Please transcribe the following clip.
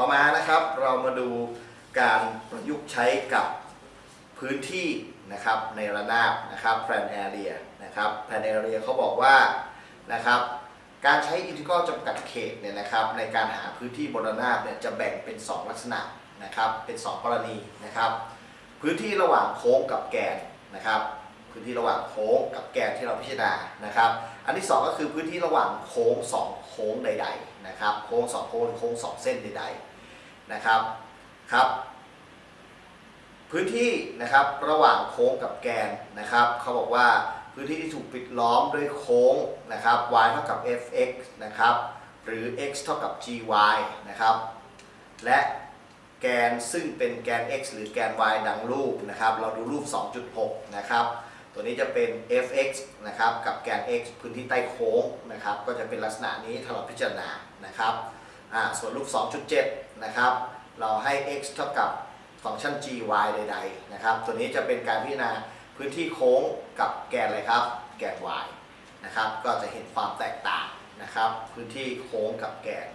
ต่อมานะครับเรามาดูการประยุกต์ใช้กับพื้นที่นะครับในระนาบนะครับ plan area นะครับ plan area เขาบอกว่านะครับการใช้อินทิกรัลจำกัดเขตเนี่ยนะครับในการหาพื้นที่บนระนาบเนี่ยจะแบ่งเป็น 2 ลักษณะนะครับเป็น 2 กรณีนะครับพื้นที่ระหว่างโค้งกับแกนนะครับ พื้นที่ระหว่างโค้งกับแกนที่เราพิจารณานะครับ อันที่ 2 ก็คือพื้นที่ระหว่างโค้ง 2 โค้งใดๆนะครับ โค้ง 2 โค้งหรือโค้ง 2 เส้นใดๆนะครับครับ พื้นที่นะครับระหว่างโค้งกับแกนนะครับเขาบอกว่าพื้นที่ที่ถูกปิดล้อมด้วยโค้งนะครับ y เท่ากับ fx นะครับหรือ x เท่ากับ gy นะครับและแกนซึ่งเป็นแกน x หรือแกน y ดังรูปนะครับ เราดูรูป 2.6 นะครับ ตัวนี้จะเป็น fx นะครับกับแกน x พื้นที่ใต้โค้งนะครับก็จะเป็นลักษณะนี้ถ้าเราพิจารณานะครับส่วนรูป 2.7 นะครับเราให้ x เท่ากับฟังก์ชัน gy ใดๆนะครับตัวนี้จะเป็นการพิจารณาพื้นที่โค้งกับแกนอะไรครับ แกน y นะครับก็จะเห็นความแตกต่างนะครับพื้นที่โค้งกับแกน